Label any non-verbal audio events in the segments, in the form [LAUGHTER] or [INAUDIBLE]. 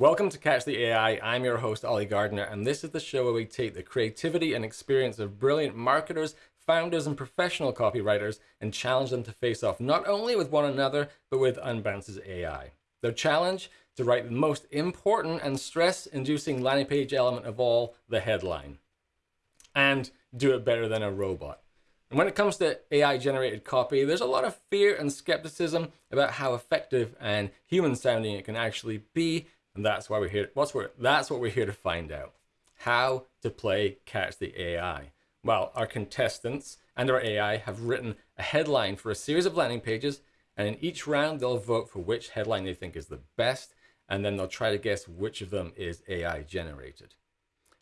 Welcome to Catch the AI. I'm your host, Ollie Gardner, and this is the show where we take the creativity and experience of brilliant marketers, founders, and professional copywriters and challenge them to face off not only with one another, but with Unbounce's AI. Their challenge? To write the most important and stress inducing landing page element of all, the headline. And do it better than a robot. And when it comes to AI generated copy, there's a lot of fear and skepticism about how effective and human sounding it can actually be and that's why we're here. What's that's what we're here to find out. How to play Catch the AI. Well, our contestants and our AI have written a headline for a series of landing pages, and in each round they'll vote for which headline they think is the best, and then they'll try to guess which of them is AI generated.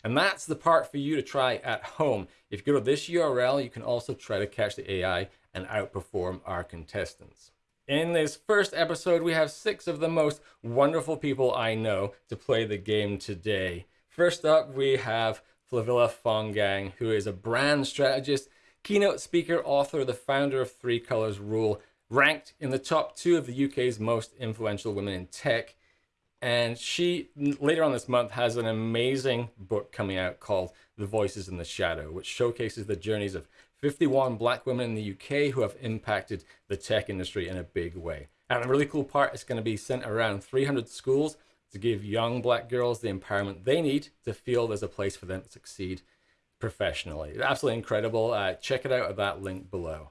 And that's the part for you to try at home. If you go to this URL, you can also try to catch the AI and outperform our contestants. In this first episode, we have six of the most wonderful people I know to play the game today. First up, we have Flavilla Fongang, who is a brand strategist, keynote speaker, author, the founder of Three Colors Rule, ranked in the top two of the UK's most influential women in tech. And she, later on this month, has an amazing book coming out called The Voices in the Shadow, which showcases the journeys of 51 black women in the UK who have impacted the tech industry in a big way. And the really cool part is going to be sent around 300 schools to give young black girls the empowerment they need to feel there's a place for them to succeed professionally. Absolutely incredible. Uh, check it out at that link below.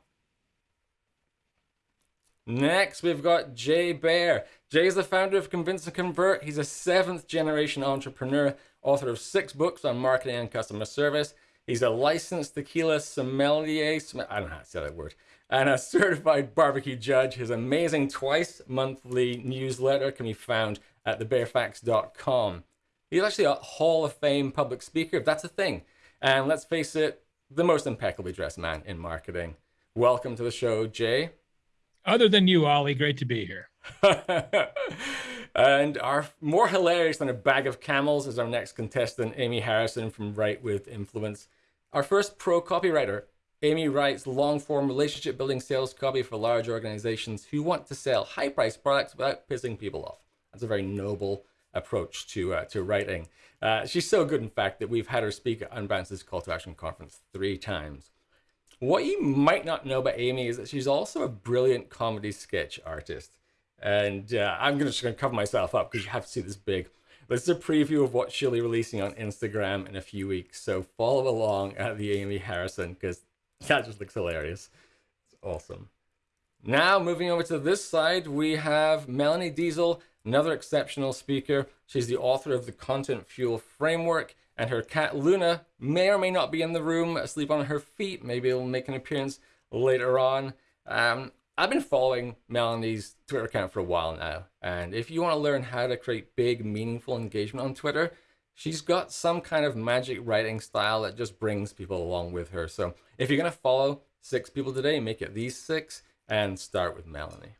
Next, we've got Jay Baer. Jay is the founder of Convince and Convert. He's a seventh generation entrepreneur, author of six books on marketing and customer service. He's a licensed tequila sommelier, I don't know how to say that word, and a certified barbecue judge. His amazing twice monthly newsletter can be found at thebaerfacts.com. He's actually a Hall of Fame public speaker, if that's a thing. And let's face it, the most impeccably dressed man in marketing. Welcome to the show, Jay. Other than you, Ollie, great to be here. [LAUGHS] and our more hilarious than a bag of camels is our next contestant, Amy Harrison from Write with Influence. Our first pro copywriter, Amy writes long form relationship building sales copy for large organizations who want to sell high priced products without pissing people off. That's a very noble approach to uh, to writing. Uh, she's so good, in fact, that we've had her speak at Unbounce's Call to Action conference three times. What you might not know about Amy is that she's also a brilliant comedy sketch artist. And uh, I'm just going to cover myself up because you have to see this big. This is a preview of what she'll be releasing on Instagram in a few weeks. So follow along at the Amy Harrison because that just looks hilarious. It's awesome. Now, moving over to this side, we have Melanie Deziel, another exceptional speaker. She's the author of the Content Fuel Framework, and her cat Luna may or may not be in the room, asleep on her feet. Maybe it'll make an appearance later on. Um, I've been following Melanie's Twitter account for a while now, and if you want to learn how to create big, meaningful engagement on Twitter, she's got some kind of magic writing style that just brings people along with her. So if you're going to follow six people today, make it these six and start with Melanie.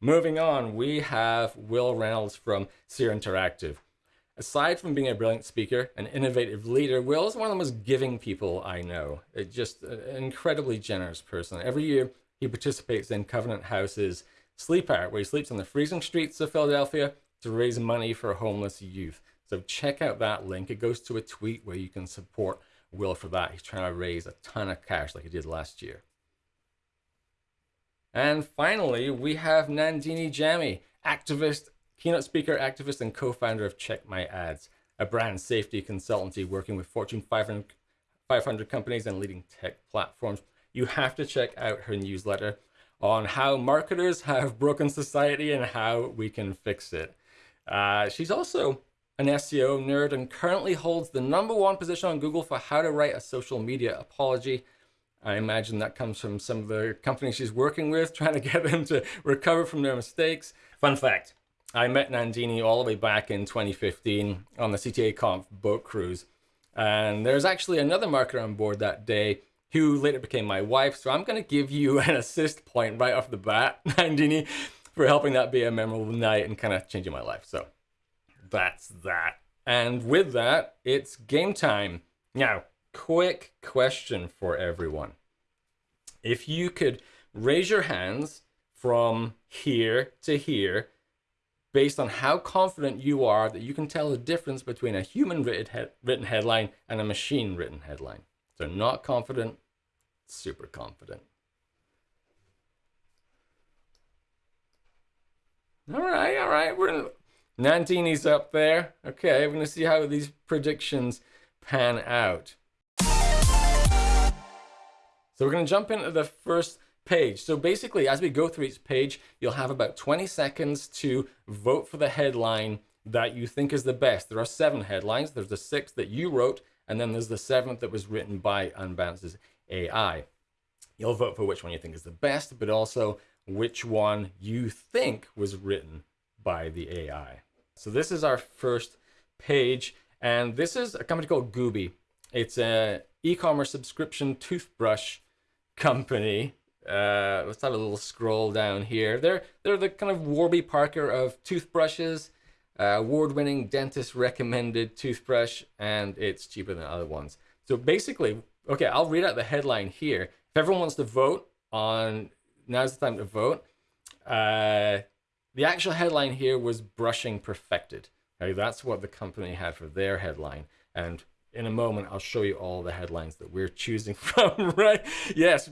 Moving on, we have Wil Reynolds from Seer Interactive. Aside from being a brilliant speaker, an innovative leader, Wil is one of the most giving people I know. It's just uh, an incredibly generous person. Every year, he participates in Covenant House's Sleep Out, where he sleeps on the freezing streets of Philadelphia to raise money for homeless youth. So check out that link. It goes to a tweet where you can support Wil for that. He's trying to raise a ton of cash like he did last year. And finally, we have Nandini Jammi, activist, keynote speaker, activist, and co-founder of Check My Ads, a brand safety consultancy working with Fortune 500, 500 companies and leading tech platforms you have to check out her newsletter on how marketers have broken society and how we can fix it. Uh, she's also an SEO nerd and currently holds the number one position on Google for how to write a social media apology. I imagine that comes from some of the companies she's working with, [LAUGHS] trying to get them to recover from their mistakes. Fun fact, I met Nandini all the way back in 2015 on the CTA Conf boat cruise. And there's actually another marketer on board that day who later became my wife. So I'm going to give you [LAUGHS] an assist point right off the bat, [LAUGHS] Nandini, for helping that be a memorable night and kind of changing my life. So that's that. And with that, it's game time. Now, quick question for everyone. If you could raise your hands from here to here based on how confident you are that you can tell the difference between a human written, he written headline and a machine written headline. So not confident, super confident. All right, all right. We're in, up there. Okay, we're to see how these predictions pan out. So we're to jump into the first page. So basically, as we go through each page, you'll have about 20 seconds to vote for the headline that you think is the best. There are seven headlines. There's the sixth that you wrote, and then there's the seventh that was written by Unbounce's AI. You'll vote for which one you think is the best, but also which one you think was written by the AI. So this is our first page, and this is a company called Goby. It's an e-commerce subscription toothbrush company. Uh, let's have a little scroll down here. They're they're the kind of Warby Parker of toothbrushes, uh, award-winning dentist recommended toothbrush, and it's cheaper than other ones. So basically, okay, I'll read out the headline here. If everyone wants to vote on now's the time to vote. Uh, the actual headline here was brushing perfected. Okay, that's what the company had for their headline. And in a moment, I'll show you all the headlines that we're choosing [LAUGHS] from, right? Yes,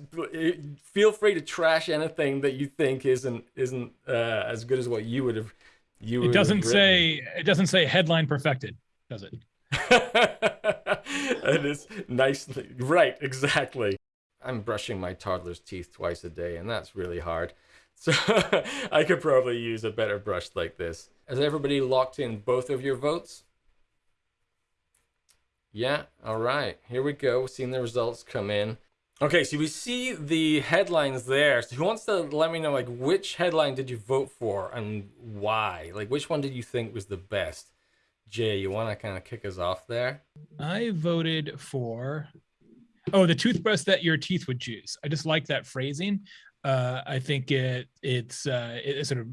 feel free to trash anything that you think isn't isn't uh, as good as what you would have. You it doesn't say it doesn't say headline perfected, does it? [LAUGHS] it is nicely right, exactly. I'm brushing my toddler's teeth twice a day, and that's really hard. So [LAUGHS] I could probably use a better brush like this. Has everybody locked in both of your votes? Yeah, all right, here we go. Seeing the results come in. Okay, so we see the headlines there. So who wants to let me know, like, which headline did you vote for and why? Like, which one did you think was the best? Jay, you want to kind of kick us off there? I voted for Oh, the toothbrush that your teeth would choose. I just like that phrasing. Uh, I think it it's uh, it sort of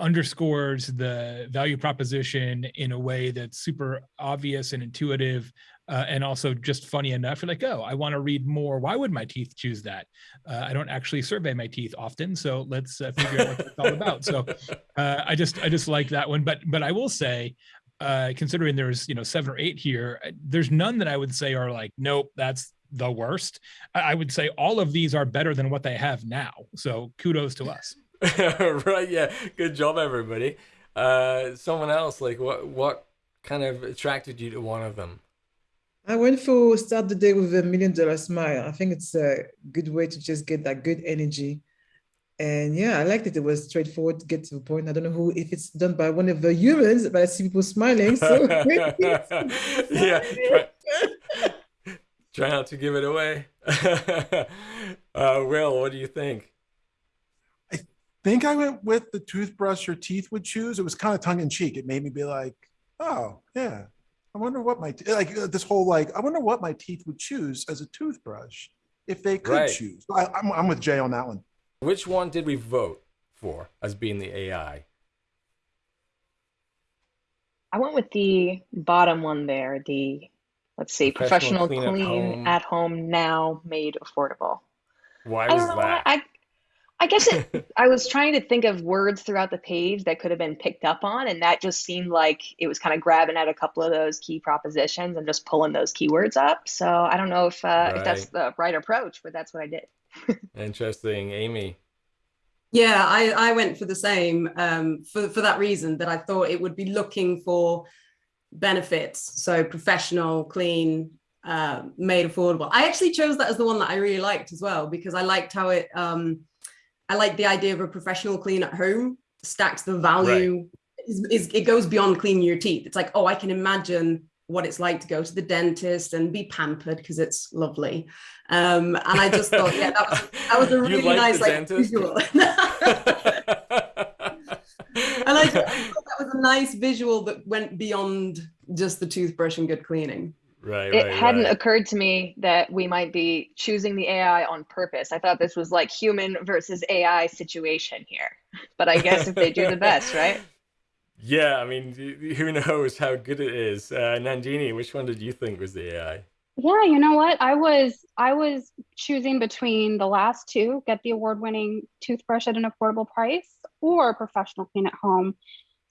underscores the value proposition in a way that's super obvious and intuitive uh, and also just funny enough. You're like, oh, I want to read more. Why would my teeth choose that? Uh, I don't actually survey my teeth often, so let's uh, figure out what it's all about. So [LAUGHS] uh, I just I just like that one. But but I will say, uh, considering there's you know seven or eight here, there's none that I would say are like, nope, that's the worst. I would say all of these are better than what they have now. So kudos to us. [LAUGHS] right. Yeah. Good job, everybody. Uh, someone else, like what, what kind of attracted you to one of them? I went for start the day with a million dollar smile. I think it's a good way to just get that good energy. And yeah, I liked it. It was straightforward to get to the point. I don't know who if it's done by one of the humans, but I see people smiling. So [LAUGHS] [LAUGHS] yeah, Try not to give it away. uh, Wil, what do you think? I think I went with the toothbrush your teeth would choose. It was kind of tongue in cheek. It made me be like, oh, yeah. I wonder what my, like uh, this whole, like, I wonder what my teeth would choose as a toothbrush if they could right. choose. I, I'm, I'm with Jay on that one. Which one did we vote for as being the AI? I went with the bottom one there, the let's see, professional, professional clean, clean, at, home. at, home. now made affordable. Why was that? I, I guess it, [LAUGHS] I was trying to think of words throughout the page that could have been picked up on, and that just seemed like it was kind of grabbing at a couple of those key propositions and just pulling those keywords up. So I don't know if uh, right. if that's the right approach, but that's what I did. [LAUGHS] Interesting, Amy. Yeah, I, I went for the same um, for for that reason that I thought it would be looking for benefits. So professional, clean, uh, made affordable. I actually chose that as the one that I really liked as well, because I liked how it, um, I like the idea of a professional clean at home stacks the value. Right. Is, is, it goes beyond cleaning your teeth. It's like, oh, I can imagine what it's like to go to the dentist and be pampered because it's lovely. Um, and I just thought, yeah, that was, that was a [LAUGHS] really nice like visual. [LAUGHS] and I, I [LAUGHS] thought that was a nice visual that went beyond just the toothbrush and good cleaning. Right. It right, hadn't right. occurred to me that we might be choosing the AI on purpose. I thought this was like human versus AI situation here. But I guess if they do the best, right? [LAUGHS] Yeah, I mean, who knows how good it is? Uh, Nandini, which one did you think was the AI? Yeah, you know what? I was I was choosing between the last two, get the award-winning toothbrush at an affordable price, or professional clean at home.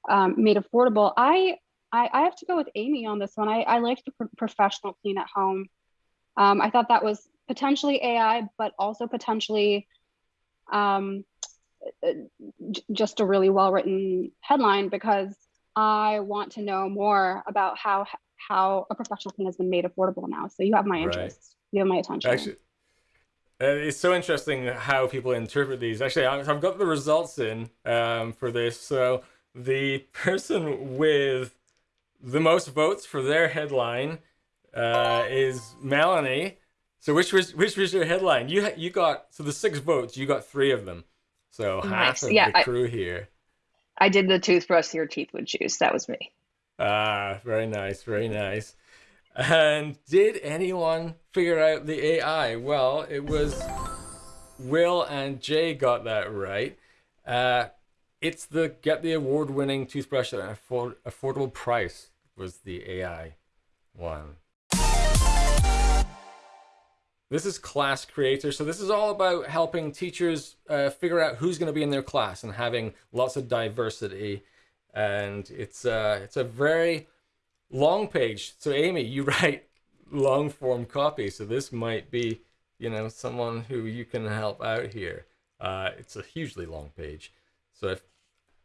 um, made affordable. I, I I have to go with Amy on this one. I I liked the pro- professional clean at home. Um, I thought that was potentially AI, but also potentially um, just a really well written headline because I want to know more about how how a professional clean has been made affordable now. So you have my Right. interest. You have my attention. Actually, it's so interesting how people interpret these. Actually, I've got the results in um, for this. So the person with the most votes for their headline uh, is Melanie. So which was which was your headline? You you got so the six votes. You got three of them. So half of Yeah, the I- crew here. I did the toothbrush your teeth would choose. That was me. Ah, very nice, very nice. And did anyone figure out the AI? Well, it was Wil and Jay got that right. Uh, it's the get the award-winning toothbrush at an afford- affordable price was the AI one. This is class creator. So this is all about helping teachers uh, figure out who's going to be in their class and having lots of diversity. And it's uh, it's a very long page. So Amy, you [LAUGHS] write long form copy. So this might be, you know, someone who you can help out here. Uh, it's a hugely long page. So if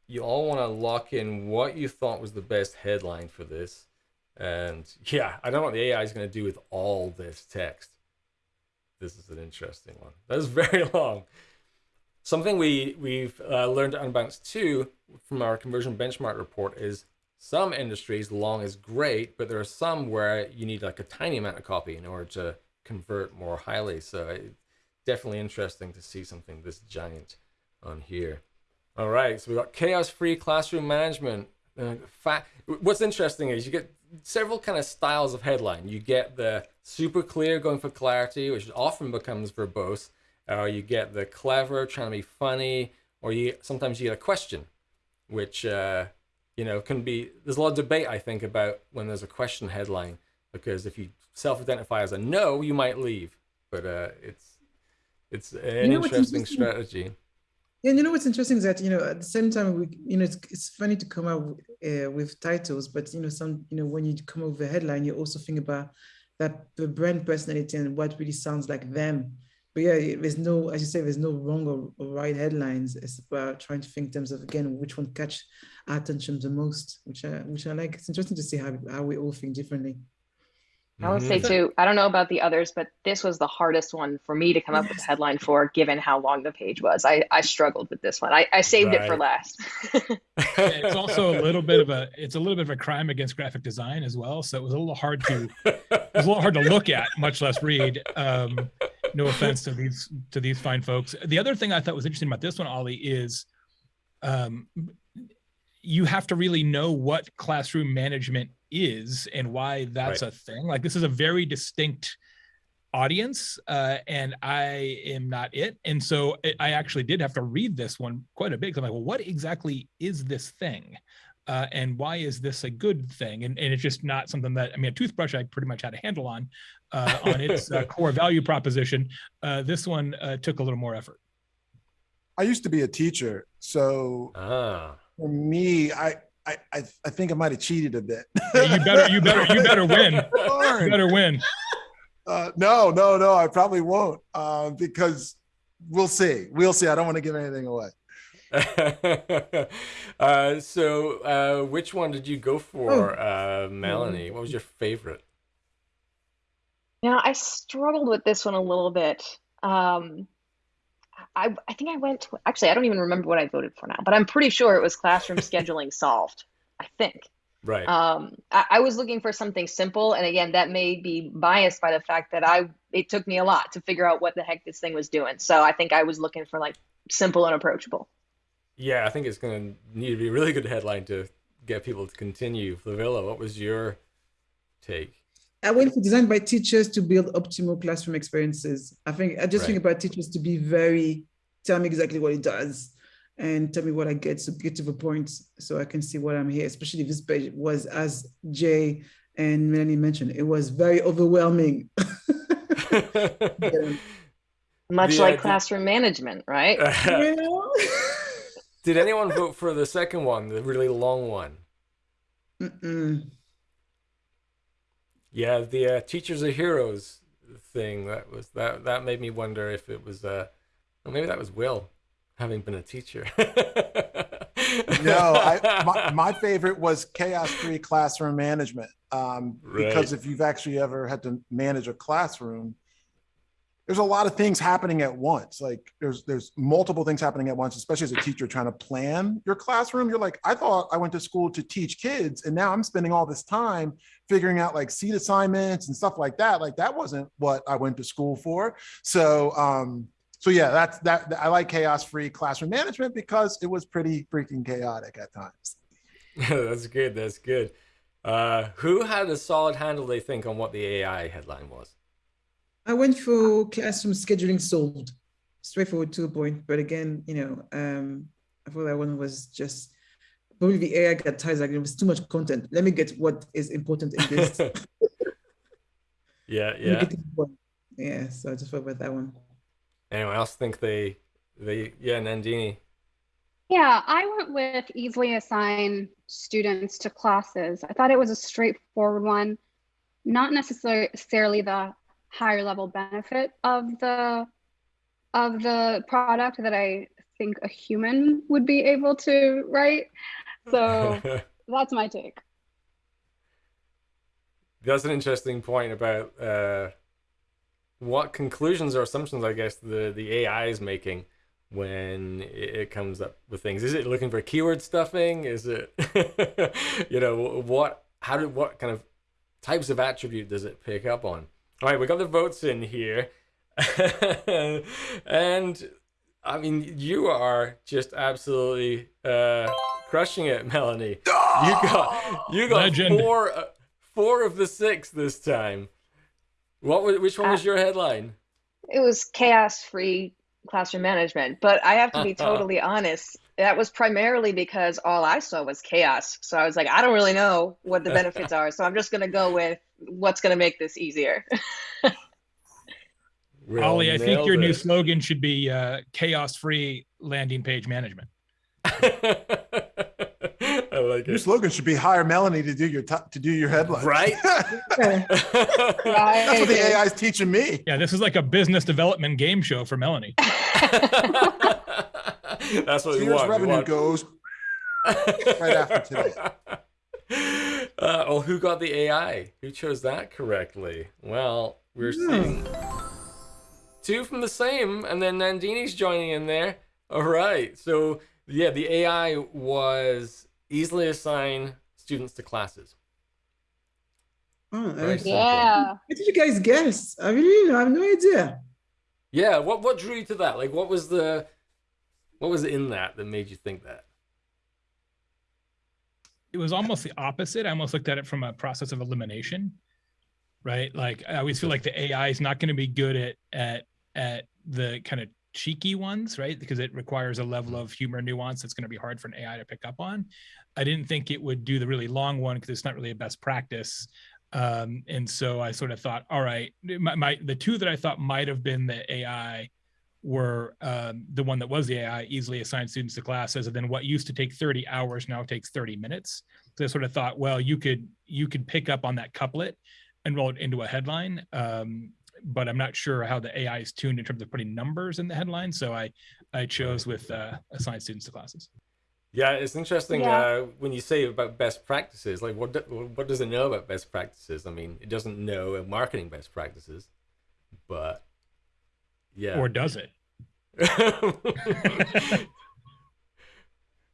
you all want to lock in what you thought was the best headline for this, and yeah, I don't know what the AI is going to do with all this text. This is an interesting one. That is [LAUGHS] very long. Something we we've uh, learned at Unbounce too from our conversion benchmark report is some industries long is great, but there are some where you need like a tiny amount of copy in order to convert more highly. So it's definitely interesting to see something this giant on here. All right, so we got chaos-free classroom management. Uh, What's interesting is you get several kind of styles of headline. You get the super clear going for clarity, which often becomes verbose. Or you get the clever trying to be funny, or you sometimes you get a question, which uh, you know can be. There's a lot of debate I think about when there's a question headline because if you self-identify as a no, you might leave. But uh, it's it's an You know interesting? strategy. And you know what's interesting is that you know at the same time we you know it's, it's funny to come out uh, with titles, but you know some you know when you come up with a headline, you also think about that the brand personality and what really sounds like them. But yeah, there's no, as you say, there's no wrong or, or right headlines. It's about trying to think in terms of again which one catch our attention the most, which I which I like. It's interesting to see how how we all think differently. I would Mhm. say too, I don't know about the others, but this was the hardest one for me to come up with a headline for, given how long the page was. I, I struggled with this one. I, I saved it for last. [LAUGHS] it's also a little bit of a it's a little bit of a crime against graphic design as well so it was a little hard to it was a little hard to look at much less read um no offense to these to these fine folks the other thing i thought was interesting about this one ollie is um you have to really know what classroom management is and why that's Right. a thing like this is a very distinct audience uh, and i am not it and so I- i actually did have to read this one quite a bit. i'm like well what exactly is this thing uh, and why is this a good thing and, and it's just not something that i mean a toothbrush i pretty much had a handle on uh, on its uh, [LAUGHS] core value proposition uh, this one uh, took a little more effort I used to be a teacher, so ah. for me, I I I, I think I might have cheated a bit. Yeah, you better you better you better [LAUGHS] win you better win Uh, no, no, no. I probably won't uh, because we'll see. We'll see. I don't want to give anything away. [LAUGHS] uh, so, uh, which one did you go for, uh, Melanie? What was your favorite? Now, I struggled with this one a little bit. Um, I, I think I went to, actually, I don't even remember what I voted for now, but I'm pretty sure it was classroom [LAUGHS] scheduling solved. I think. Right. Um, I, I was looking for something simple, and again, that may be biased by the fact that I it took me a lot to figure out what the heck this thing was doing. So I think I was looking for like simple and approachable. yeah, I think it's going to need to be a really good headline to get people to continue. Flavilla, what was your take? I went for designed by teachers to build optimal classroom experiences. I think I just think about teachers to be very tell me exactly what it does and tell me what I get to get to the point so I can see what I'm here. Especially if this page was as Jay and Melanie mentioned, it was very overwhelming. Yeah. [LAUGHS] [LAUGHS] [LAUGHS] Much The uh, like idea- classroom management, right? You know? Did anyone vote for the second one, the really long one? Mm-mm. Yeah, the uh, teachers are heroes thing. That was that. That made me wonder if it was. Uh, well, maybe that was Wil, having been a teacher. [LAUGHS] no, I, my, my favorite was chaos free classroom management. Um, because if you've actually ever had to manage a classroom, there's a lot of things happening at once. Like there's there's multiple things happening at once, especially as a teacher trying to plan your classroom. You're like, I thought I went to school to teach kids, and now I'm spending all this time figuring out like seat assignments and stuff like that. Like that wasn't what I went to school for. So um, so yeah, that's that. I like chaos-free classroom management because it was pretty freaking chaotic at times. [LAUGHS] that's good. That's good. Uh, who had a solid handle? They think on what the AI headline was. I went for classroom scheduling solved, straightforward to the point. But again, you know, um, I thought that one was just probably the AI got tired. Like it was too much content. Let me get what is important in this. [LAUGHS] Yeah, yeah. get to the point. Yeah, so I just thought about that one. Anyone else think they they yeah Nandini? Yeah, I went with easily assign students to classes. I thought it was a straightforward one, not necessarily the higher level benefit of the of the product that I think a human would be able to write. So [LAUGHS] that's my take. That's an interesting point about uh, what conclusions or assumptions I guess the the AI is making when it it comes up with things. Is it looking for keyword stuffing? Is it [LAUGHS] you know what how do what kind of types of attribute does it pick up on? All right, we got the votes in here, [LAUGHS] and I mean you are just absolutely uh, crushing it, Melanie. You [LAUGHS] got you got Legend. four uh, four of the six this time. What was which one was Uh, your headline? It was chaos free classroom management. But I have to be [LAUGHS] totally honest, that was primarily because all I saw was chaos. So I was like, I don't really know what the benefits are. So I'm just going to go with what's going to make this easier. [LAUGHS] Will Ollie, I think nailed your new slogan should be uh, chaos-free landing page management. [LAUGHS] I like Your it. slogan should be hire Melanie to do your to to do your headline. [LAUGHS] Right? That's what the AI is teaching me. Yeah, this is like a business development game show for Melanie. That's what we Sears want. we revenue want- goes right after today. Uh, well, who got the AI? Who chose that correctly? Well, we're Hmm. seeing two from the same, and then Nandini's joining in there. All right. So, yeah, the AI was easily assign students to classes. Oh, Very nice. simple. Yeah. What did you guys guess? I really I have no idea. Yeah. What what drew you to that? Like, what was the what was in that that made you think that? It was almost the opposite. I almost looked at it from a process of elimination, right? Like I always feel like the AI is not going to be good at at at the kind of cheeky ones, right? Because it requires a level of humor nuance that's going to be hard for an AI to pick up on. I didn't think it would do the really long one because it's not really a best practice. Um, and so I sort of thought, all right, my, my the two that I thought might have been the AI were um, the one that was the AI easily assigned students to classes, and then what used to take 30 hours now takes 30 minutes. So I sort of thought, well, you could you could pick up on that couplet and roll it into a headline. Um, but I'm not sure how the AI is tuned in terms of putting numbers in the headline. So I I chose with uh, assigned students to classes. Yeah, it's interesting Yeah. uh, when you say about best practices. Like, what do, what does it know about best practices? I mean, it doesn't know marketing best practices, but yeah, Or does it? [LAUGHS]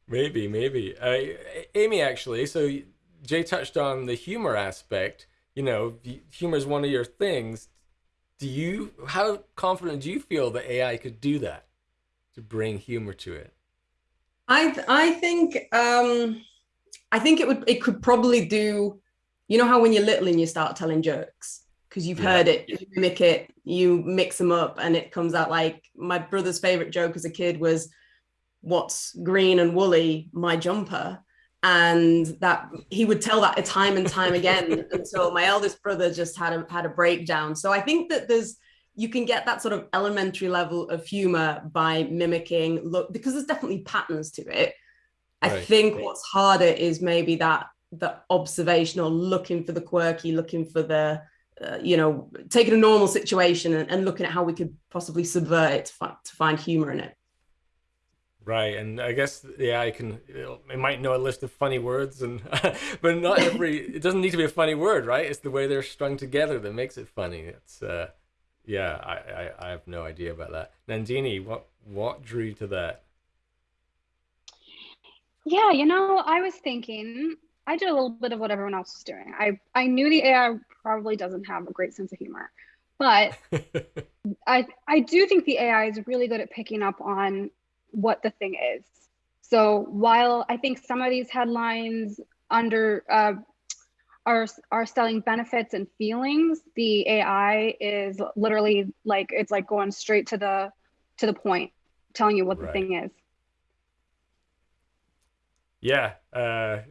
maybe, maybe. Uh, Amy, actually, so Jay touched on the humor aspect. You know, humor is one of your things. Do you? How confident do you feel that AI could do that to bring humor to it? I th- I think um I think it would it could probably do you know how when you're little and you start telling jokes because you've Yeah. heard it, you mimic it, you mix them up and it comes out like my brother's favorite joke as a kid was what's green and woolly my jumper and that he would tell that time and time again [LAUGHS] until my eldest brother just had a had a breakdown so i think that there's you can get that sort of elementary level of humor by mimicking look because there's definitely patterns to it. I Right. think what's harder is maybe that the observational looking for the quirky, looking for the uh, you know taking a normal situation and, and looking at how we could possibly subvert it to, fi- to find humor in it. Right, and I guess yeah, I can it might know a list of funny words, and [LAUGHS] but not every it doesn't need to be a funny word, right? It's the way they're strung together that makes it funny. It's uh, yeah, I, I I have no idea about that. Nandini, what what drew you to that? Yeah, you know, I was thinking I did a little bit of what everyone else was doing. I I knew the AI probably doesn't have a great sense of humor, but [LAUGHS] I I do think the AI is really good at picking up on what the thing is. So while I think some of these headlines under uh, are are selling benefits and feelings, the AI is literally like it's like going straight to the to the point, telling you what the thing is. Yeah, uh,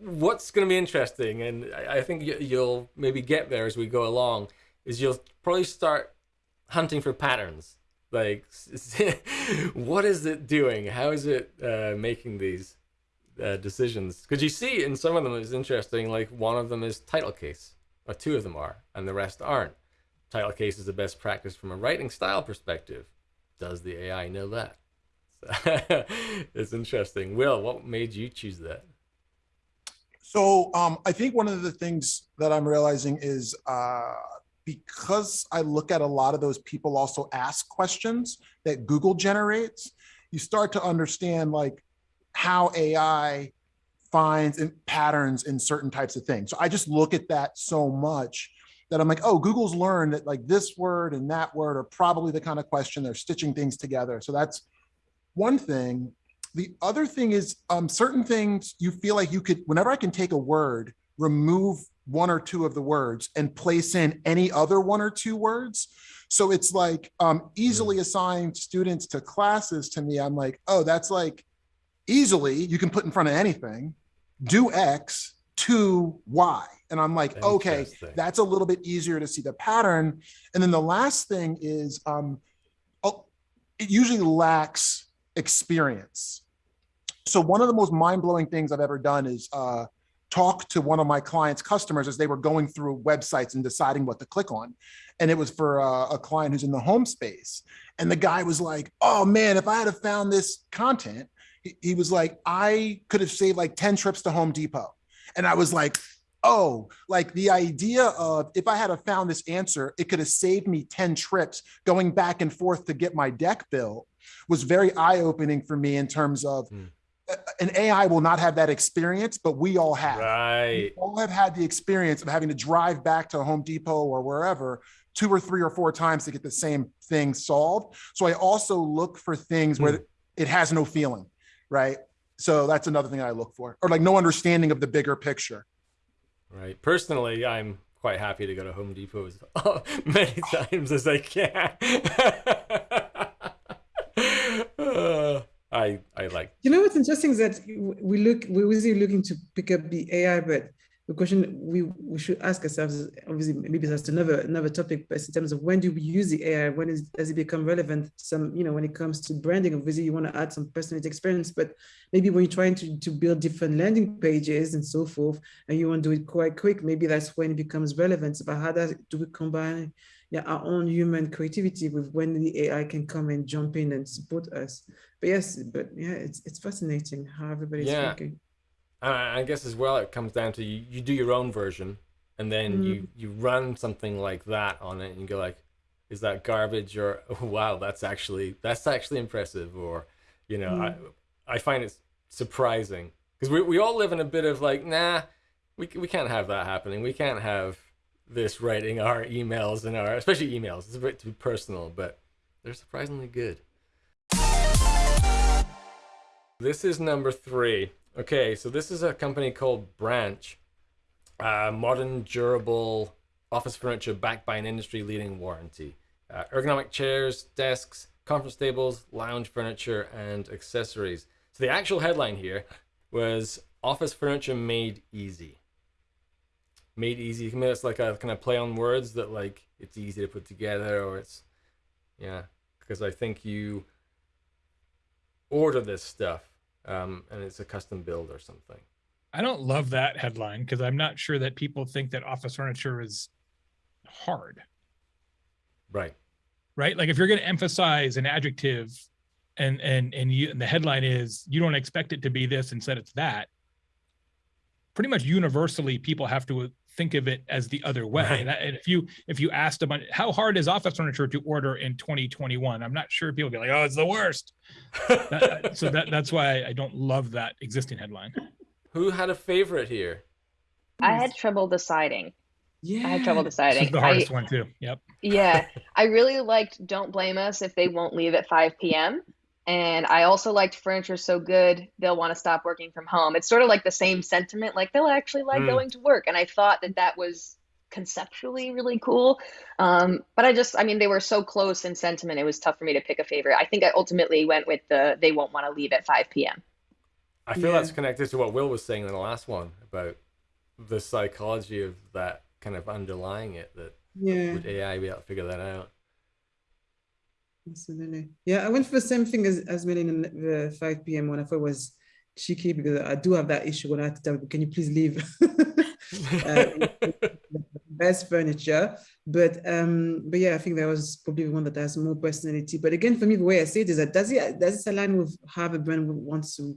what's going to be interesting, and I think you- you'll maybe get there as we go along, is you'll probably start hunting for patterns. Like, [LAUGHS] what is it doing? How is it uh, making these uh, decisions? Because you see in some of them it's interesting, like one of them is title case, or two of them are, and the rest aren't. Title case is the best practice from a writing style perspective. Does the AI know that? [LAUGHS] it's interesting. Wil, what made you choose that? So um, I think one of the things that I'm realizing is uh, because I look at a lot of those people also ask questions that Google generates, you start to understand like how AI finds in patterns in certain types of things. So I just look at that so much that I'm like, oh, Google's learned that like this word and that word are probably the kind of question they're stitching things together. So that's one thing. The other thing is um, certain things you feel like you could, whenever I can take a word, remove one or two of the words and place in any other one or two words. So it's like um, easily assigned students to classes to me. I'm like, oh, that's like easily you can put in front of anything, do X to Y. And I'm like, okay, that's a little bit easier to see the pattern. And then the last thing is um, oh, it usually lacks experience. So one of the most mind-blowing things I've ever done is uh, talk to one of my clients' customers as they were going through websites and deciding what to click on. And it was for uh, a client who's in the home space. And the guy was like, oh man, if I had have found this content, he, he was like, I could have saved like 10 trips to Home Depot. And I was like, oh, like the idea of if I had have found this answer, it could have saved me 10 trips going back and forth to get my deck built was very eye-opening for me in terms of Hmm. An AI will not have that experience, but we all have. We all have had the experience of having to drive back to Home Depot or wherever two or three or four times to get the same thing solved. So I also look for things where hmm. it has no feeling, right? So that's another thing I look for, or like no understanding of the bigger picture. Right. Personally, I'm quite happy to go to Home Depot as [LAUGHS] many times as I can. [LAUGHS] I I like. You know what's interesting is that we look we're busy looking to pick up the AI, but the question we we should ask ourselves is obviously maybe that's another another topic, but in terms of when do we use the AI? When is, does it become relevant? Some you know when it comes to branding, obviously you want to add some personality experience, but maybe when you're trying to to build different landing pages and so forth, and you want to do it quite quick, maybe that's when it becomes relevant. But how does do we combine? Yeah, our own human creativity with when the AI can come and jump in and support us but yes, but yeah, it's it's fascinating how everybody's Yeah. working. I I guess as well, it comes down to you, you do your own version, and then mm. you you run something like that on it, and you go like, is that garbage or oh, [LAUGHS] wow, that's actually that's actually impressive, or you know, I mm. I find it surprising because we we all live in a bit of like, nah, we we can't have that happening. We can't have this writing our emails and our especially emails. It's a bit too personal, but they're surprisingly good. This is number three. Okay, so this is a company called Branch, uh, modern, durable office furniture backed by an industry leading warranty. Uh, ergonomic chairs, desks, conference tables, lounge furniture, and accessories. So the actual headline here was Office Furniture Made Easy. Made easy. Maybe it's like a kind of play on words that like it's easy to put together, or it's yeah. Because I think you order this stuff, um, and it's a custom build or something. I don't love that headline because I'm not sure that people think that office furniture is hard, Right. right? Like if you're going to emphasize an adjective and and and you and the headline is you don't expect it to be this instead it's that. Pretty much universally people have to think of it as the other way. Right. And, I- and if you if you asked them how hard is office furniture to order in 2021, I'm not sure people would be like, "Oh, it's the worst." That- [LAUGHS] so that that's why I don't love that existing headline. Who had a favorite here? I had trouble deciding. Yeah. I had trouble This deciding. is the I, hardest one too. Yep. yeah, I really liked Don't Blame Us if they won't leave at 5 p.m. And I also liked Furniture So Good, they'll want to stop working from home. It's sort of like the same sentiment, like they'll actually like Mm. going to work. And I thought that that was conceptually really cool. Um, but I just, I mean, they were so close in sentiment, it was tough for me to pick a favorite. I think I ultimately went with the they won't want to leave at 5 p.m. I feel Yeah. that's connected to what Wil was saying in the last one about the psychology of that kind of underlying it. That Yeah. would AI be able to figure that out? Absolutely. Yeah, I went for the same thing as, as Melanie in the 5 p.m. one. I thought it was cheeky because I do have that issue when I have to tell people, can you please leave? [LAUGHS] Uh, [LAUGHS] best furniture. But um, but yeah, I think that was probably one that has more personality. But again, for me, the way I see it is that does it does it align with how the brand wants to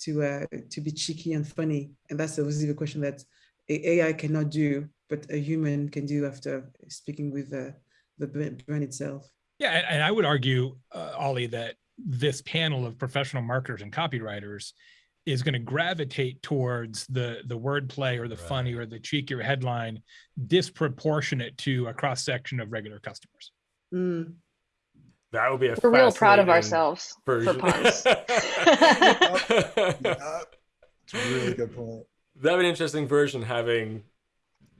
to uh, to be cheeky and funny? And that's obviously the question that AI cannot do, but a human can do after speaking with uh, the brand itself. Yeah, and, and I would argue, uh, Ollie, that this panel of professional marketers and copywriters is going to gravitate towards the the wordplay or the funny or the cheekier headline, disproportionate to a cross section of regular customers. Mm. That would be a We're real proud of ourselves version. for puns. [LAUGHS] [LAUGHS] Yeah, it's a really good point. That'd be an interesting version having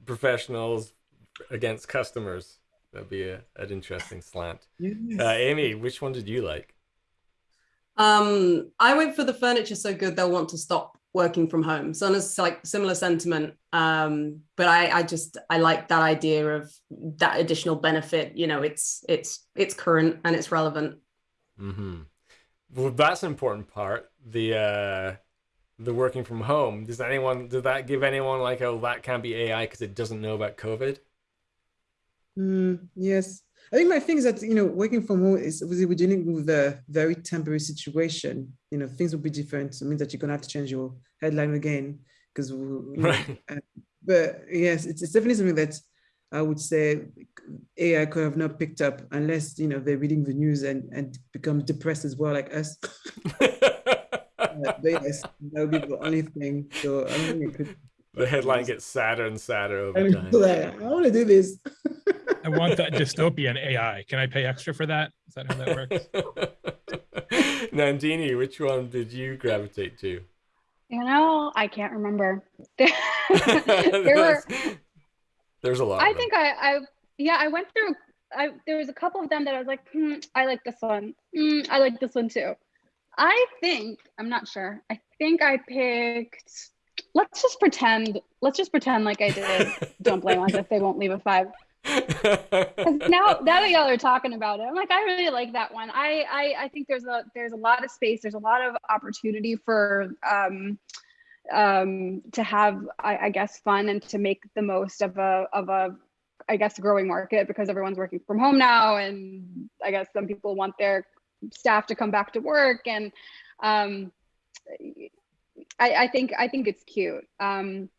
professionals against customers. That'd be a, an interesting slant. Yes. Uh, Amy, which one did you like? Um, I went for the furniture so good they'll want to stop working from home. So it's like similar sentiment. Um, but I, I just I like that idea of that additional benefit. You know, it's it's it's current and it's relevant. Mm-hmm. Well, that's an important part. The uh, the working from home. Does anyone did that give anyone like oh that can't be AI because it doesn't know about COVID? Mm, yes. I think my thing is that, you know, working from home is obviously we're dealing with a very temporary situation. You know, things will be different. It means that you're going to have to change your headline again because, know, Right. uh, but yes, it's, it's definitely something that I would say AI could have not picked up unless, you know, they're reading the news and, and become depressed as well, like us. [LAUGHS] Uh, but yes, that would be the only thing. So I don't think it could. the headline gets sadder and sadder over [LAUGHS] time. like, I want to do this. [LAUGHS] I want that dystopian AI. Can I pay extra for that? Is that how that works? [LAUGHS] Nandini, which one did you gravitate to? You know, I can't remember. [LAUGHS] there [LAUGHS] were There's a lot. I think I, I, yeah, I went through. I there was a couple of them that I was like, hmm, I like this one. Hmm, I like this one too. I think I'm not sure. I think I picked. Let's just pretend. Let's just pretend like I did. Don't blame us if they won't leave a five. Now, now that y'all are talking about it, I'm like, I really like that one. I, I, I think there's a there's a lot of space. There's a lot of opportunity for um, um, to have, I, I guess, fun and to make the most of a of a, I guess, growing market because everyone's working from home now, and I guess some people want their staff to come back to work, and um, I, I think I think it's cute. Um,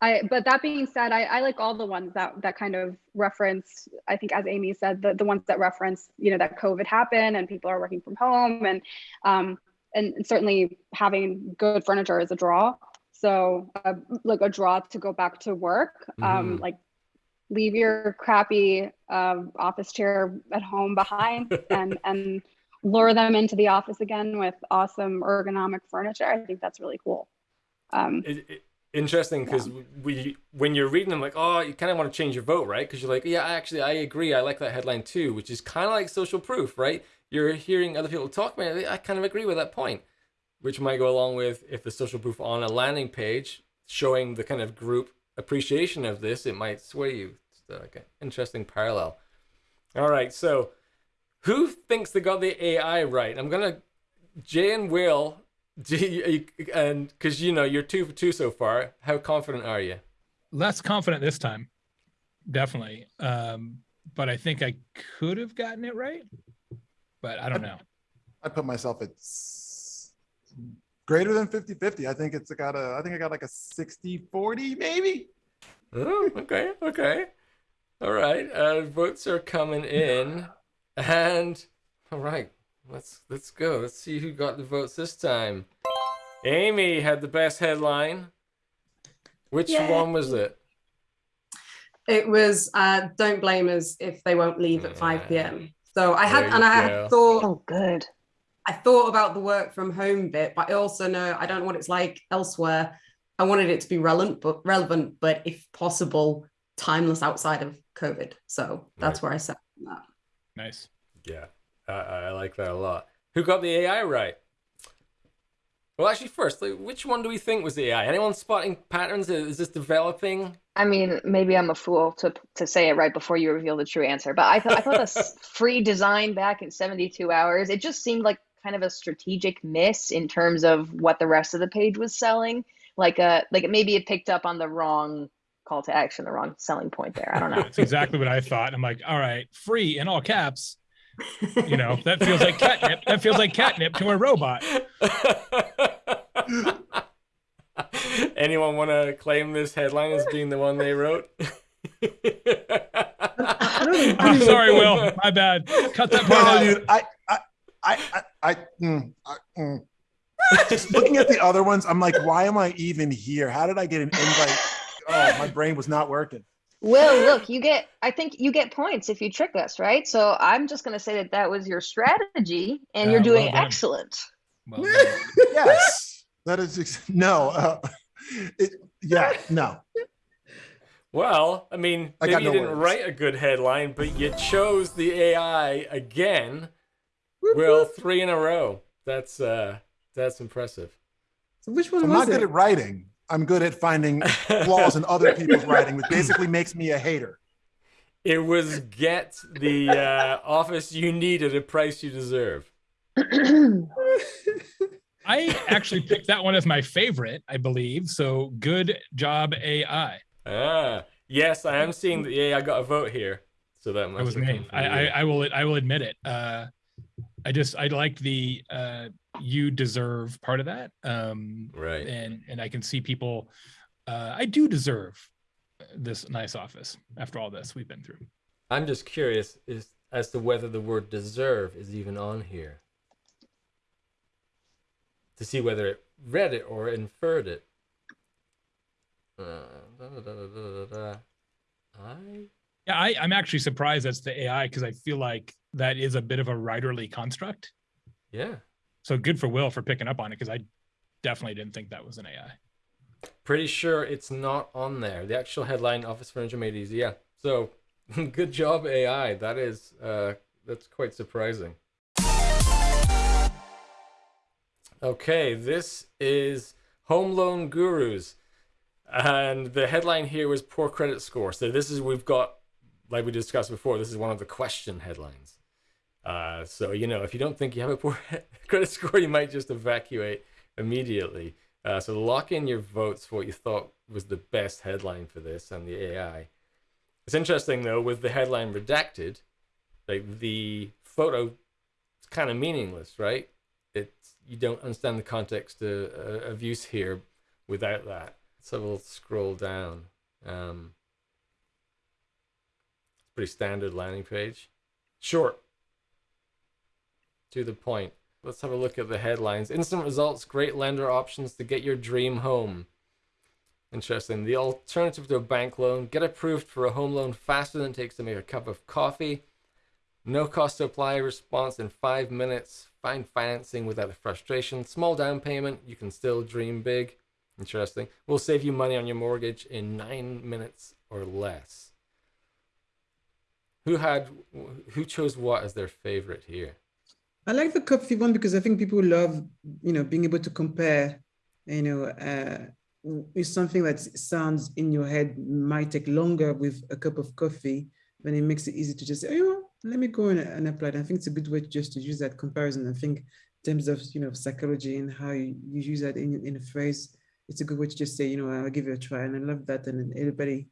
I, but that being said, I, I like all the ones that that kind of reference. I think, as Amy said, the, the ones that reference, you know, that COVID happened and people are working from home, and um, and certainly having good furniture is a draw. So, uh, like a draw to go back to work. Um, Mhm. like, leave your crappy um, office chair at home behind, [LAUGHS] and and lure them into the office again with awesome ergonomic furniture. I think that's really cool. Um, It- it- interesting because we when you're reading them like oh you kind of want to change your vote right because you're like yeah actually i agree i like that headline too which is kind of like social proof right you're hearing other people talk about it i kind of agree with that point which might go along with if the social proof on a landing page showing the kind of group appreciation of this, it might sway you. It's uh, like an interesting parallel. All right, so who thinks they got the AI right? I'm gonna Jay and Wil, [LAUGHS] do you, and because you know you're two for two so far. How confident are you? Less confident this time, definitely. Um, but I think I could have gotten it right, but I don't know. I put myself at s- greater than 50 50. I think it's got a, I think I got like a 60 40 maybe. Oh, okay, okay. All right. Uh, votes are coming in, and all right, let's let's go. Let's see who got the votes this time. Amy had the best headline. Which Yay. one was it? It was uh, don't blame us if they won't leave at 5 p.m. So I had and you I had thought Oh, good. I thought about the work from home bit, but I also know I don't know what it's like elsewhere. I wanted it to be relevant, but relevant, but if possible, timeless outside of COVID. So that's where I set that. Nice. Yeah, I, I like that a lot. Who got the AI right? Well, actually, first, like, which one do we think was the AI? Anyone spotting patterns? Is this developing? I mean, maybe I'm a fool to to say it right before you reveal the true answer, but I thought I thought the [LAUGHS] free design back in 72 hours, it just seemed like kind of a strategic miss in terms of what the rest of the page was selling. Like uh like maybe it picked up on the wrong call to action, the wrong selling point there. I don't know. That's exactly what I thought. I'm like, all right, free in all caps. You know, that feels like catnip. That feels like catnip to a robot. [LAUGHS] Anyone want to claim this headline as being the one they wrote? [LAUGHS] I don't [LAUGHS] I'm sorry, Wil. My bad. Cut that part No, out. dude, I, I, I, I, I, mm, I mm. just looking at the other ones, I'm like, why am I even here? How did I get an invite? Oh, my brain was not working. Well, look, you get I think you get points if you trick us, right? So I'm just going to say that that was your strategy and you're doing well excellent. Well. [LAUGHS] Yes, that is no. Uh, it, yeah, no. Well, I mean, I maybe got you no didn't words. write a good headline, but you chose the AI again. Well, three in a row. That's uh that's impressive. So which one I'm was not good at writing. I'm good at finding flaws in other people's writing, which basically makes me a hater. It was get the uh, office you need at a price you deserve. [CLEARS THROAT] I actually picked that one as my favorite, I believe. So good job, AI. Ah, yes, I am seeing that the AI got a vote here. So that must That was me. I, I. I will I will admit it. Uh, I just I like the uh, you deserve part of that. Um, right. and and I can see people. Uh, I do deserve this nice office after all this we've been through. I'm just curious is, as to whether the word deserve is even on here. To see whether it read it or inferred it. Uh, da, da, da. I Yeah, I, I'm actually surprised that's the AI because I feel like that is a bit of a writerly construct. yeah, So good for Wil for picking up on it because I definitely didn't think that was an AI. pretty sure it's not on there. The actual headline Office Furniture Made Easy. Yeah. So [LAUGHS] good job AI. That is uh that's quite surprising. Okay, this is Home Loan Gurus. And the headline here was poor credit score. So this is we've got like we discussed before, this is one of the question headlines. Uh, so you know, if you don't think you have a [LAUGHS] poor credit score, you might just evacuate immediately. Uh, so lock in your votes for what you thought was the best headline for this and the AI. It's interesting though, with the headline redacted, like the photo, it's kind of meaningless, right? It's you don't understand the context uh, uh, of use here without that. So we'll scroll down. Um, it's pretty standard landing page. Short. To the point. Let's have a look at the headlines. Instant results, great lender options to get your dream home. Interesting. The alternative to a bank loan, get approved for a home loan faster than it takes to make a cup of coffee. No cost to apply response in five minutes. Find financing without the frustration. Small down payment, you can still dream big. Interesting. We'll save you money on your mortgage in nine minutes or less. Who had who chose what as their favorite here? I like the coffee one because I think people love, you know, being able to compare, you know, uh, is something that sounds in your head might take longer with a cup of coffee, then it makes it easy to just say, oh, let me go and, and apply it. I think it's a good way just to use that comparison. I think in terms of, you know, psychology and how you, you use that in, in a phrase, it's a good way to just say, you know, I'll give it a try. And I love that. And everybody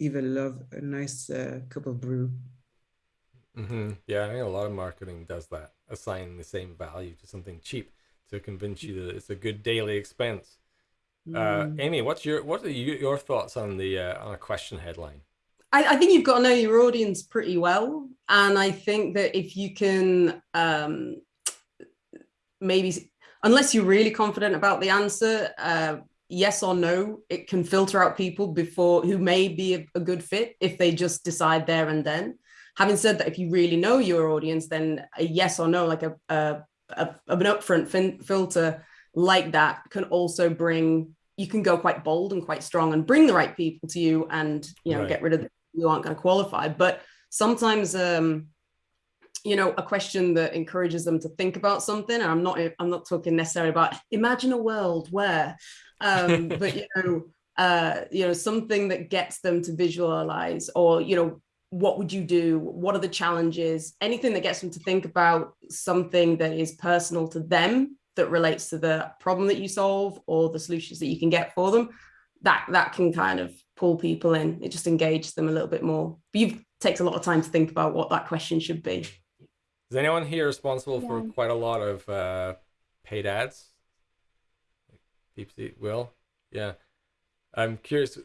even love a nice uh, cup of brew. Mm-hmm. Yeah, I think a lot of marketing does that, assigning the same value to something cheap to convince you that it's a good daily expense. Uh, Mm. Amy, what's your what are you, your thoughts on the uh, on a question headline? I, I think you've got to know your audience pretty well. And I think that if you can um, maybe, unless you're really confident about the answer, uh, yes or no, it can filter out people before who may be a, a good fit if they just decide there and then. Having said that, if you really know your audience, then a yes or no, like a, a, a an upfront fin- filter like that can also bring you can go quite bold and quite strong and bring the right people to you and you know Right. get rid of the you aren't going to qualify but sometimes um you know a question that encourages them to think about something and i'm not i'm not talking necessarily about imagine a world where um [LAUGHS] but you know uh you know something that gets them to visualize or you know what would you do what are the challenges anything that gets them to think about something that is personal to them that relates to the problem that you solve or the solutions that you can get for them that that can kind of pull people in it just engages them a little bit more but you takes a lot of time to think about what that question should be Is anyone here responsible for quite a lot of uh, paid ads? Deep Wil, yeah. I'm curious.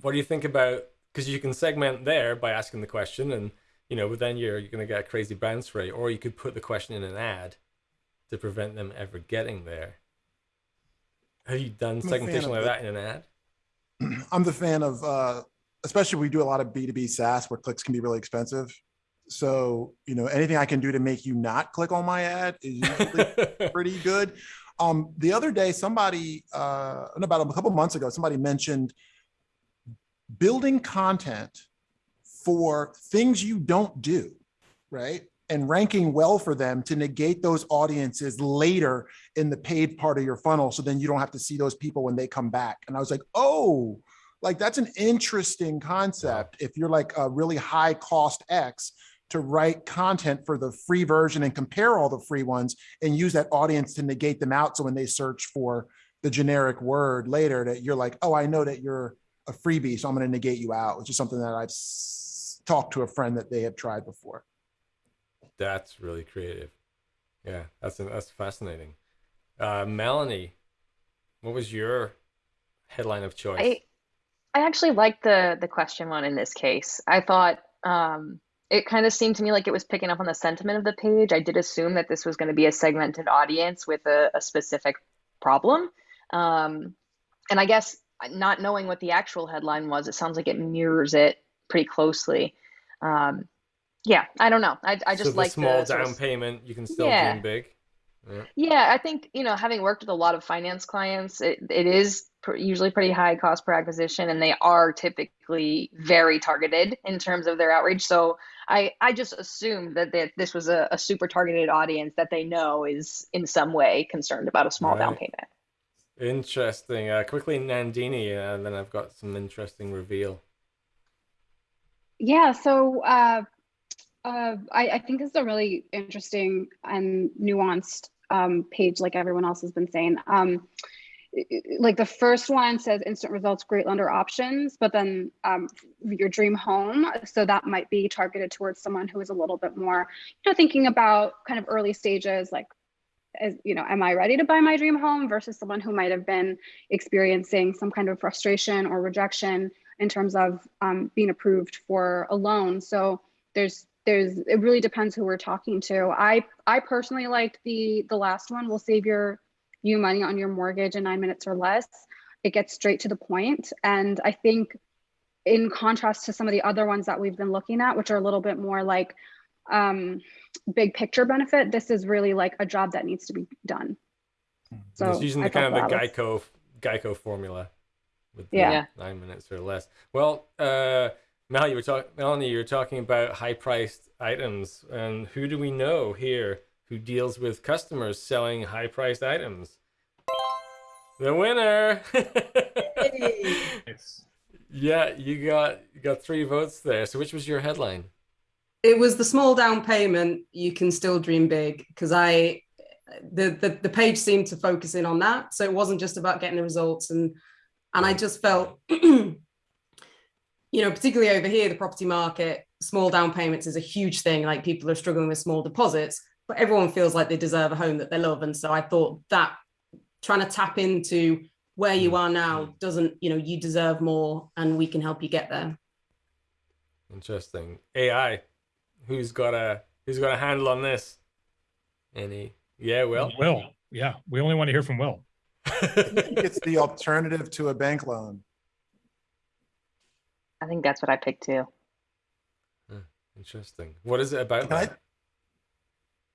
What do you think about? Because you can segment there by asking the question, and you know, but then you're you're gonna get a crazy bounce rate, or you could put the question in an ad to prevent them ever getting there. Have you done I'm segmentation like the- that in an ad? [CLEARS THROAT] I'm the fan of, uh, especially we do a lot of B2B SaaS where clicks can be really expensive. So, you know, anything I can do to make you not click on my ad is usually [LAUGHS] pretty good. Um, the other day, somebody, uh, about a couple months ago, somebody mentioned building content for things you don't do, right? And ranking well for them to negate those audiences later in the paid part of your funnel. So then you don't have to see those people when they come back. And I was like, oh, like that's an interesting concept. If you're like a really high cost X to write content for the free version and compare all the free ones and use that audience to negate them out. So when they search for the generic word later, that you're like, oh, I know that you're a freebie, so I'm going to negate you out, which is something that I've s- talked to a friend that they have tried before. That's really creative. Yeah, that's that's fascinating. Uh, Melanie, what was your headline of choice? I I actually liked the the question one in this case. I thought um, it kind of seemed to me like it was picking up on the sentiment of the page. I did assume that this was going to be a segmented audience with a, a specific problem. Um, and I guess not knowing what the actual headline was, it sounds like it mirrors it pretty closely. Um, yeah, I don't know. I, I so just the like small the sort of- down payment, you can still Yeah. dream big. Yeah, I think, you know, having worked with a lot of finance clients, it, it is pr usually pretty high cost per acquisition, and they are typically very targeted in terms of their outreach. So I, I just assumed that, that this was a, a super targeted audience that they know is in some way concerned about a small down payment. Interesting. Uh, quickly, Nandini, uh, and then I've got some interesting reveal. Yeah, so uh, uh, I, I think this is a really interesting and nuanced um, page, like everyone else has been saying. Um, like the first one says instant results, great lender options, but then um, your dream home. So that might be targeted towards someone who is a little bit more, you know, thinking about kind of early stages, like, as you know, am I ready to buy my dream home versus someone who might have been experiencing some kind of frustration or rejection in terms of um, being approved for a loan. So there's there's it really depends who we're talking to. I I personally liked the the last one. Will save your you money on your mortgage in nine minutes or less. It gets straight to the point, and I think in contrast to some of the other ones that we've been looking at, which are a little bit more like um, big picture benefit, this is really like a job that needs to be done. So it's using I the kind of the that was- Geico Geico formula with Yeah. Yeah. nine minutes or less. Well, uh, Mel, you were talking, Melanie, you were talking about high-priced items, and who do we know here who deals with customers selling high-priced items? The winner. Nice. [LAUGHS] yeah, you got you got three votes there. So which was your headline? It was the small down payment. You can still dream big because I, the, the the page seemed to focus in on that. So it wasn't just about getting the results and and I just felt, [CLEARS THROAT] you know, particularly over here, the property market, small down payments is a huge thing. Like people are struggling with small deposits, but everyone feels like they deserve a home that they love. And so I thought that trying to tap into where you are now doesn't, you know, you deserve more and we can help you get there. Interesting. AI. Who's got a who's got a handle on this? Any? Yeah, well. Wil. Yeah, we only want to hear from Wil. [LAUGHS] It's the alternative to a bank loan. I think that's what I picked too. Interesting. What is it about? Can I-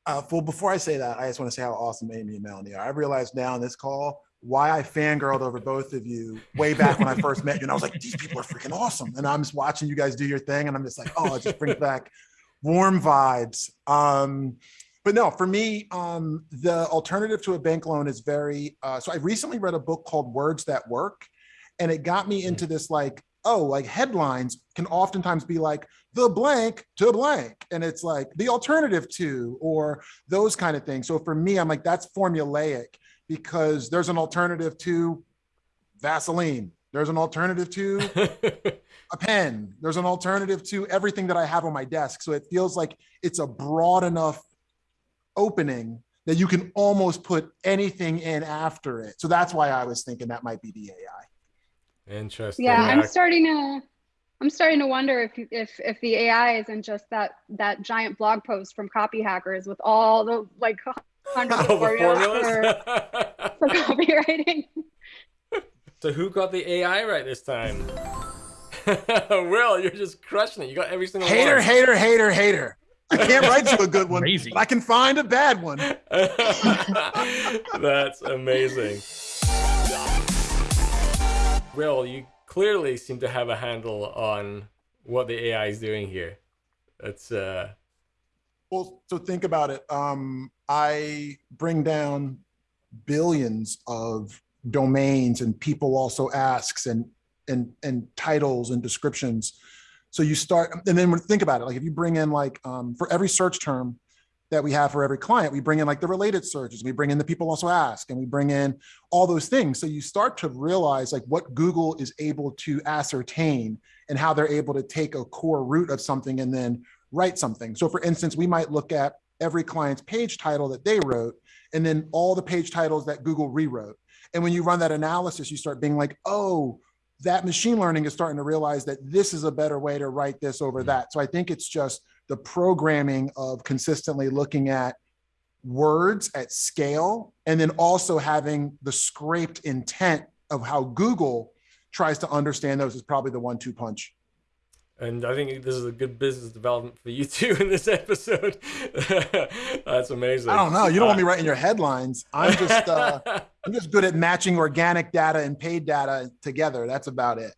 Uh, well, before I say that, I just want to say how awesome Amy and Melanie are. I realized now in this call why I fangirled over both of you way back when I first met you. And I was like, these people are freaking awesome. And I'm just watching you guys do your thing. And I'm just like, oh, it just brings back warm vibes. Um, but no, for me, um, the alternative to a bank loan is very, uh, so I recently read a book called Words That Work. And it got me into this like, oh, like headlines can oftentimes be like the blank to blank. And it's like the alternative to, or those kind of things. So for me, I'm like, that's formulaic because there's an alternative to Vaseline. There's an alternative to [LAUGHS] a pen. There's an alternative to everything that I have on my desk. So it feels like it's a broad enough opening that you can almost put anything in after it. So that's why I was thinking that might be the AI. Interesting. Yeah, I'm starting to I'm starting to wonder if if if the AI isn't just that that giant blog post from Copyhackers with all the like [LAUGHS] hundreds of All the formulas for, formulas. for [LAUGHS] copywriting. So who got the AI right this time? [LAUGHS] Wil, you're just crushing it. You got every single Hater, one. hater, hater, hater. I can't write you a good one, Crazy. but I can find a bad one. [LAUGHS] That's amazing. Wil, you clearly seem to have a handle on what the AI is doing here. That's uh Well, so think about it. Um, I bring down billions of domains and people also asks and and and titles and descriptions. So you start and then think about it, like if you bring in like um, for every search term that we have for every client, we bring in like the related searches, we bring in the people also ask, and we bring in all those things. So you start to realize like what Google is able to ascertain and how they're able to take a core root of something and then write something. So for instance, we might look at every client's page title that they wrote and then all the page titles that Google rewrote. And when you run that analysis, you start being like, oh, that machine learning is starting to realize that this is a better way to write this over mm-hmm. that. So I think it's just the programming of consistently looking at words at scale and then also having the scraped intent of how Google tries to understand those is probably the one two punch. And I think this is a good business development for you [LAUGHS] too in this episode. [LAUGHS] That's amazing. I don't know. You don't want me writing your headlines. I'm just uh, [LAUGHS] I'm just good at matching organic data and paid data together. That's about it.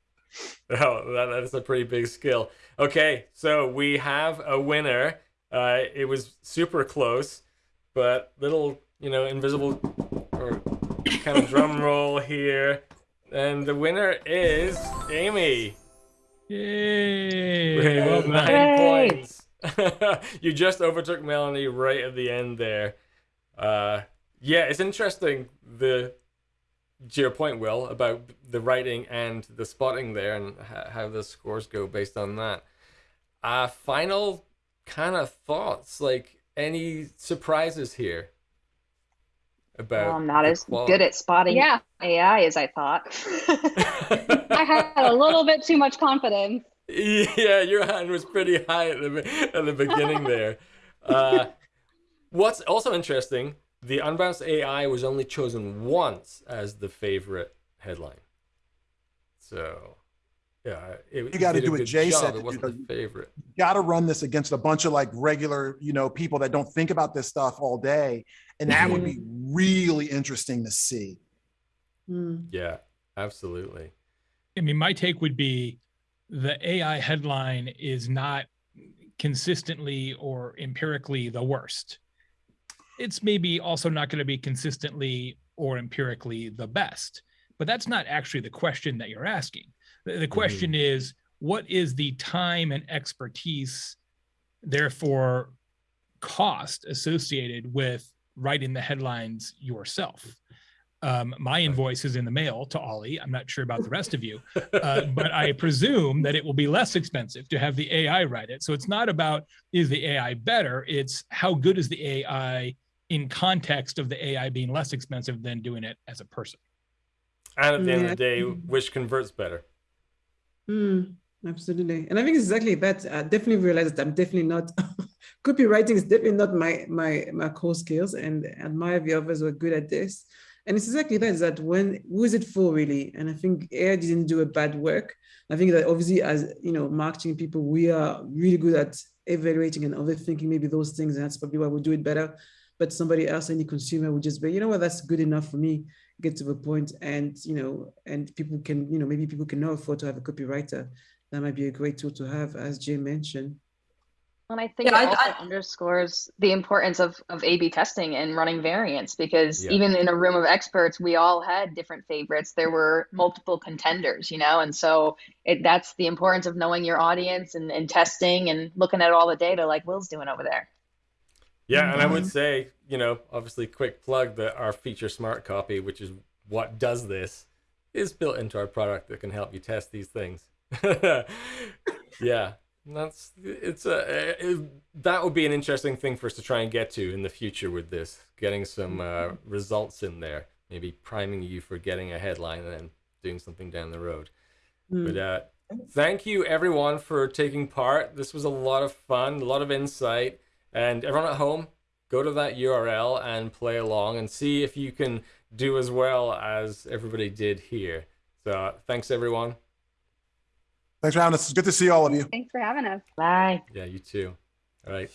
Oh, that, that is a pretty big skill. Okay, so we have a winner. Uh, it was super close, but little, you know, invisible or kind of drum roll here. And the winner is Amy Yay! with Well nine Hooray. points. [LAUGHS] you just overtook Melanie right at the end there. Uh, yeah, it's interesting the to your point, Wil, about the writing and the spotting there and h- how the scores go based on that. Uh, final kind of thoughts, like any surprises here about Well, I'm not as quality? good at spotting Yeah, AI as I thought. [LAUGHS] [LAUGHS] I had a little bit too much confidence. [LAUGHS] yeah, your hand was pretty high at the at the beginning there. Uh, what's also interesting, the Unbounce AI was only chosen once as the favorite headline. So, yeah, it, You gotta do what good Jay said It to wasn't do. the favorite. Got to run this against a bunch of like regular, you know, people that don't think about this stuff all day, and that would be really interesting to see. Hmm. Yeah, absolutely. I mean, my take would be the AI headline is not consistently or empirically the worst. It's maybe also not going to be consistently or empirically the best. but that's not actually the question that you're asking. The, the mm-hmm. question is, what is the time and expertise, therefore cost associated with writing the headlines yourself? Um, my invoice is in the mail to Ollie. I'm not sure about the rest of you, [LAUGHS] uh, but I presume that it will be less expensive to have the AI write it. So it's not about is the AI better, it's how good is the AI in context of the AI being less expensive than doing it as a person. And at the end of the day, which converts better? Mm, absolutely. And I think it's exactly that. I definitely realized that I'm definitely not [LAUGHS] copywriting is definitely not my my my core skills and admire the others who are good at this. And it's exactly that is that when who is it for really? And I think AI didn't do a bad work. I think that obviously as you know, marketing people, we are really good at evaluating and overthinking maybe those things, and that's probably why we do it better. But somebody else, any consumer would just be, you know what, that's good enough for me, get to the point, and you know, and people can, you know, maybe people can now afford to have a copywriter. That might be a great tool to have, as Jay mentioned. And I think Yeah, it I- also I- underscores the importance of, of A/B testing and running variants because Yeah. even in a room of experts, we all had different favorites. There were multiple contenders, you know, and so it, that's the importance of knowing your audience and, and testing and looking at all the data like Wil's doing over there. Yeah, and I would Mhm. say, you know, obviously, quick plug that our feature smart copy, which is what does this, is built into our product that can help you test these things. [LAUGHS] yeah, that's it's a it, that would be an interesting thing for us to try and get to in the future with this, getting some uh, results in there, maybe priming you for getting a headline and then doing something down the road. But uh, thank you everyone for taking part. This was a lot of fun, a lot of insight. And everyone at home, go to that URL and play along and see if you can do as well as everybody did here. So thanks everyone. Thanks for having us. It's good to see all of you. Thanks for having us. Bye. Yeah, you too. All right.